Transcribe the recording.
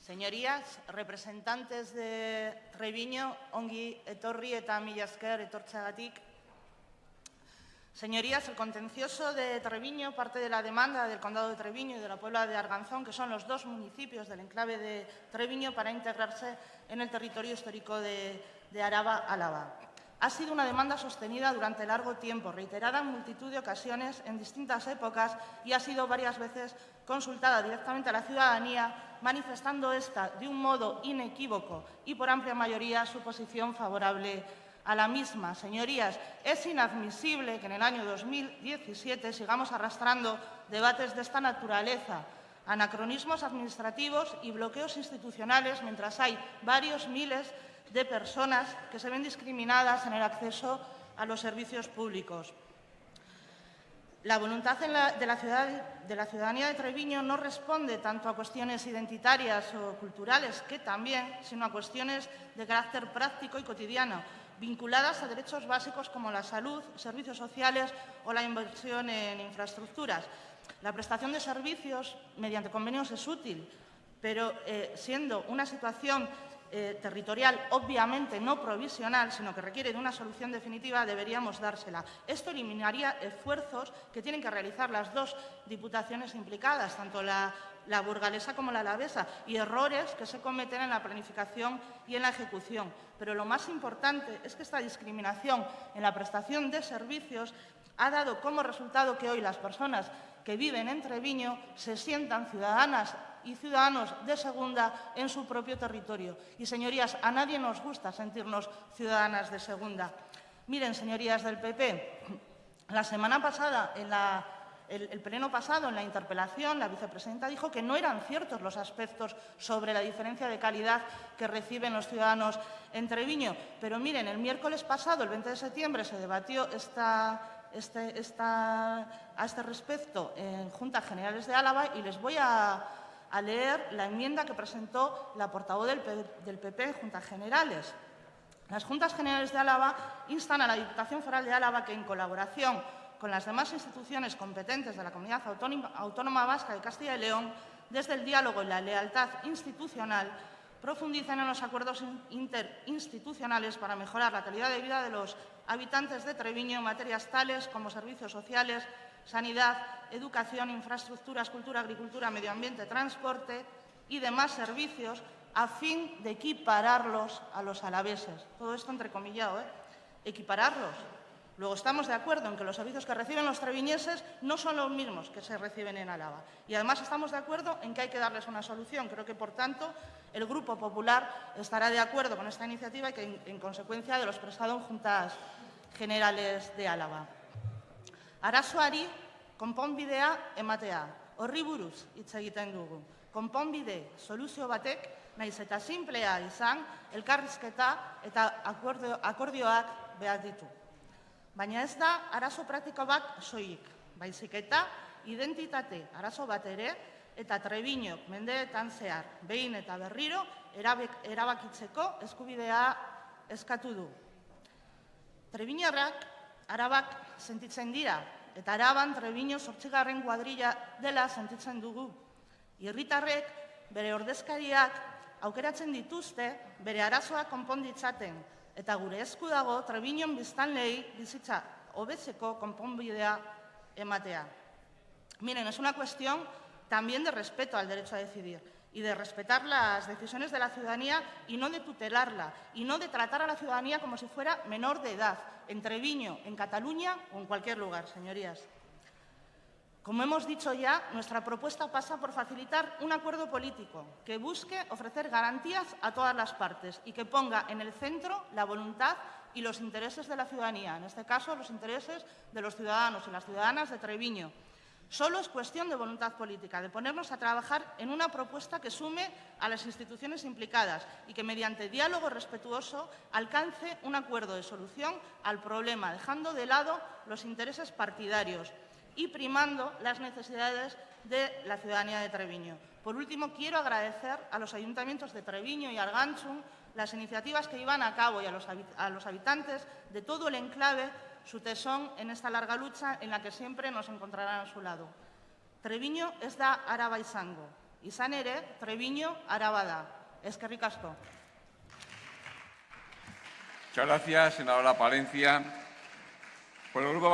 Señorías, representantes de Treviño, ongi etorri eta mila esker etortzeagatik. Señorías, el contencioso de Treviño parte de la demanda del Condado de Treviño y de la Puebla de Arganzón, que son los dos municipios del enclave de Treviño, para integrarse en el territorio histórico de, de Araba-Álava. Ha sido una demanda sostenida durante largo tiempo, reiterada en multitud de ocasiones en distintas épocas y ha sido varias veces consultada directamente a la ciudadanía, manifestando esta de un modo inequívoco y por amplia mayoría su posición favorable a la misma. Señorías, es inadmisible que en el año 2017 sigamos arrastrando debates de esta naturaleza, anacronismos administrativos y bloqueos institucionales mientras hay varios miles de personas que se ven discriminadas en el acceso a los servicios públicos. La voluntad de la, ciudadanía de Treviño no responde tanto a cuestiones identitarias o culturales, que también, sino a cuestiones de carácter práctico y cotidiano, vinculadas a derechos básicos como la salud, servicios sociales o la inversión en infraestructuras. La prestación de servicios mediante convenios es útil, pero eh, siendo una situación eh, territorial, obviamente no provisional, sino que requiere de una solución definitiva, deberíamos dársela. Esto eliminaría esfuerzos que tienen que realizar las dos diputaciones implicadas, tanto la, burgalesa como la alavesa, y errores que se cometen en la planificación y en la ejecución. Pero lo más importante es que esta discriminación en la prestación de servicios ha dado como resultado que hoy las personas que viven en Treviño se sientan ciudadanas y ciudadanos de segunda en su propio territorio. Y, señorías, a nadie nos gusta sentirnos ciudadanas de segunda. Miren, señorías del PP, la semana pasada, en el, pleno pasado, en la interpelación, la vicepresidenta dijo que no eran ciertos los aspectos sobre la diferencia de calidad que reciben los ciudadanos en Treviño. Pero miren, el miércoles pasado, el 20 de septiembre, se debatió esta, este, a este respecto en Juntas Generales de Álava y les voy a a leer la enmienda que presentó la portavoz del, PP Juntas Generales. Las Juntas Generales de Álava instan a la Diputación Foral de Álava que, en colaboración con las demás instituciones competentes de la Comunidad Autónoma Vasca de Castilla y León, desde el diálogo y la lealtad institucional, profundicen en los acuerdos interinstitucionales para mejorar la calidad de vida de los habitantes de Treviño en materias tales como servicios sociales, sanidad, educación, infraestructuras, cultura, agricultura, medio ambiente, transporte y demás servicios a fin de equipararlos a los alaveses. Todo esto entrecomillado, ¿eh? Equipararlos. Luego estamos de acuerdo en que los servicios que reciben los treviñeses no son los mismos que se reciben en Álava. Y además estamos de acuerdo en que hay que darles una solución. Creo que, por tanto, el Grupo Popular estará de acuerdo con esta iniciativa y que, en, consecuencia de lo expresado en Juntas Generales de Álava. Arazoari konponbidea ematea. Horri buruz hitz egiten dugu. Konponbide soluzio batek naiz eta simplea izan, elkarrizketa eta akordio, akordioak behar ditu. Baina ez da arazo praktiko bat soilik, baizik eta identitate arazo bat ere eta trebiñok mendeetan zehar, behin eta berriro, erabakitzeko eskubidea eskatu du. Trebiñarrak arabak sentitzen dira, eta araban Trebiño sortzigarren kuadrilla dela sentitzen dugu. Irritarrek bere ordezkariak aukeratzen dituzte bere arazoa konponditzaten, eta gure esku dago Trebiñon biztanlei bizitza hobetzeko konponbidea ematea. Miren, es una cuestión también de respeto al derecho a decidir y de respetar las decisiones de la ciudadanía y no de tutelarla, y no de tratar a la ciudadanía como si fuera menor de edad, en Treviño, en Cataluña o en cualquier lugar, señorías. Como hemos dicho ya, nuestra propuesta pasa por facilitar un acuerdo político que busque ofrecer garantías a todas las partes y que ponga en el centro la voluntad y los intereses de la ciudadanía, en este caso los intereses de los ciudadanos y las ciudadanas de Treviño, Solo es cuestión de voluntad política, de ponernos a trabajar en una propuesta que sume a las instituciones implicadas y que, mediante diálogo respetuoso, alcance un acuerdo de solución al problema, dejando de lado los intereses partidarios y primando las necesidades de la ciudadanía de Treviño. Por último, quiero agradecer a los ayuntamientos de Treviño y Arganchum las iniciativas que llevan a cabo y a los habitantes de todo el enclave su tesón en esta larga lucha en la que siempre nos encontrarán a su lado. Treviño ez da araba izango. Izan ere, Treviño araba da. Eskerrik asko. Muchas gracias, senadora Palencia. Por el grupo